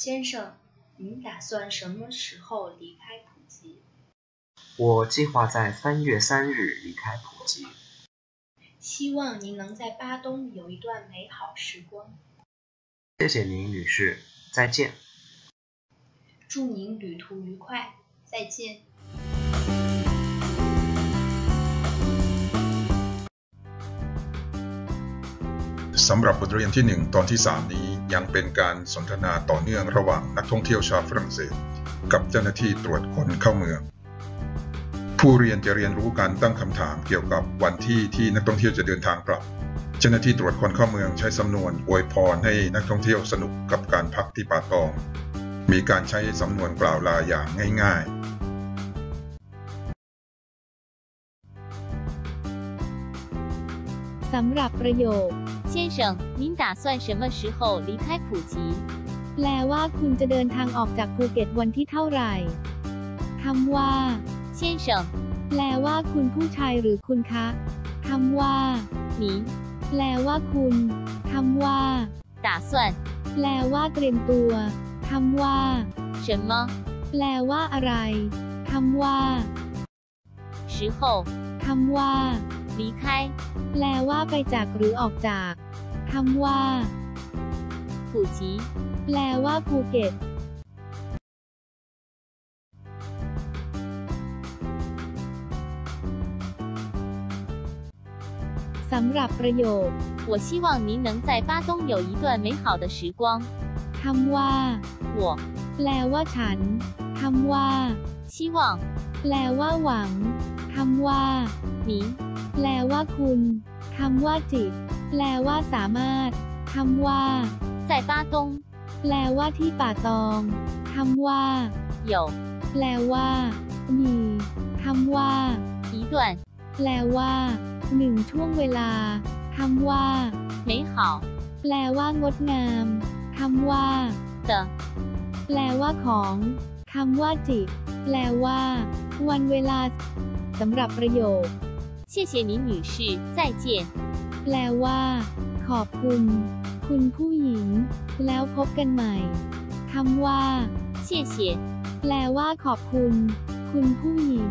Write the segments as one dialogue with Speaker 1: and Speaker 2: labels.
Speaker 1: 先生，您打算什么时候离开普吉？
Speaker 2: 我计划在三月三日离开普吉。
Speaker 1: 希望您能在巴东有一段美好时光。
Speaker 2: 谢谢您，女士，再见。
Speaker 1: 祝您旅途愉快，再见。
Speaker 3: สำหรับบทเรียนที่ 1 ตอนที่ 3 นี้ ยังเป็นการสนทนาต่อเนื่องระหว่างนักท่องเที่ยวชาวฝรั่งเศส กับเจ้าหน้าที่ตรวจคนเข้าเมือง ผู้เรียนจะเรียนรู้การตั้งคำถามเกี่ยวกับวันที่ที่นักท่องเที่ยวจะเดินทางกลับ เจ้าหน้าที่ตรวจคนเข้าเมืองใช้สำนวนอวยพรให้นักท่องเที่ยวสนุกกับการพักที่ป่าตอง มีการใช้สำนวนกล่าวลาอย่างง่ายๆ
Speaker 4: สำหรับประโยค
Speaker 5: 先生，您打算什么时候离开普吉？
Speaker 4: แปลว่าคุณจะเดินทางออกจากภูเก็ตวันที่เท่าไหร่คำว่า
Speaker 5: 先生，
Speaker 4: แปลว่าคุณผู้ชายหรือคุณคะคำว่า
Speaker 5: 您
Speaker 4: แปลว่าคุณคำว่า
Speaker 5: 打算
Speaker 4: แปลว่าเตรียมตัวคำว่า
Speaker 5: 什么
Speaker 4: แปลว่าอะไรคำว่า
Speaker 5: 时候
Speaker 4: คำว่า
Speaker 5: 离开
Speaker 4: แปลว่าไปจากหรือออกจากคำว่า
Speaker 5: 普吉？
Speaker 4: แปลว่าภูเก็ต สำหรับประโยค
Speaker 5: 我希望您能在巴东有一段美好的时光。
Speaker 4: คำว่า
Speaker 5: 我
Speaker 4: แปลว่าฉันคำว่า
Speaker 5: 希望
Speaker 4: แปลว่าหวังคำว่า
Speaker 5: 您
Speaker 4: แปลว่าคุณคำว่าจิต แปลว่าสามารถคำว่า
Speaker 5: 在巴东
Speaker 4: แปลว่าที่ป่าตองคำว่า
Speaker 5: 有
Speaker 4: แปลว่า มีคำว่า
Speaker 5: 一段
Speaker 4: แปลว่าหนึ่งช่วงเวลาคำว่า
Speaker 5: 美好
Speaker 4: แปลว่างดงามคำว่า
Speaker 5: 的
Speaker 4: แปลว่าของคำว่าจิต แปลว่า วันเวลาสำหรับประโยค
Speaker 5: 谢谢您，女士，再见。
Speaker 4: แปลว่า ขอบคุณ คุณผู้หญิง แล้วพบกันใหม่คำว่า
Speaker 5: 谢谢，
Speaker 4: แปลว่าขอบคุณ คุณผู้หญิง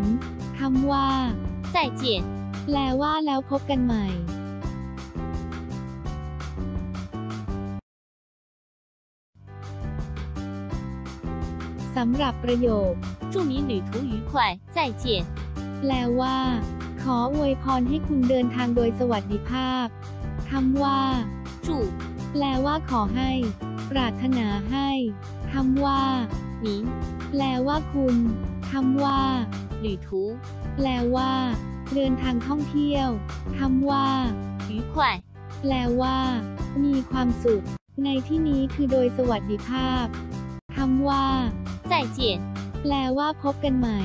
Speaker 4: คำว่า
Speaker 5: 再见。
Speaker 4: แปลว่าแล้วพบกันใหม่ สำหรับประโยค
Speaker 5: 祝您旅途愉快，再见。
Speaker 4: แปลว่า ขออวยพรให้คุณเดินทางโดยสวัสดิภาพ คำว่า
Speaker 5: จุ
Speaker 4: แปลว่าขอให้ ปรารถนาให้คำว่า
Speaker 5: หนี
Speaker 4: แปลว่าคุณคำว่า
Speaker 5: หรือทู
Speaker 4: แปลว่า เดินทางท่องเที่ยวคำว่า
Speaker 5: หรือขวั
Speaker 4: แปลว่า มีความสุข ในที่นี้คือโดยสวัสดิภาพคำว่า
Speaker 5: ใจเจียน
Speaker 4: แปลว่าพบกันใหม่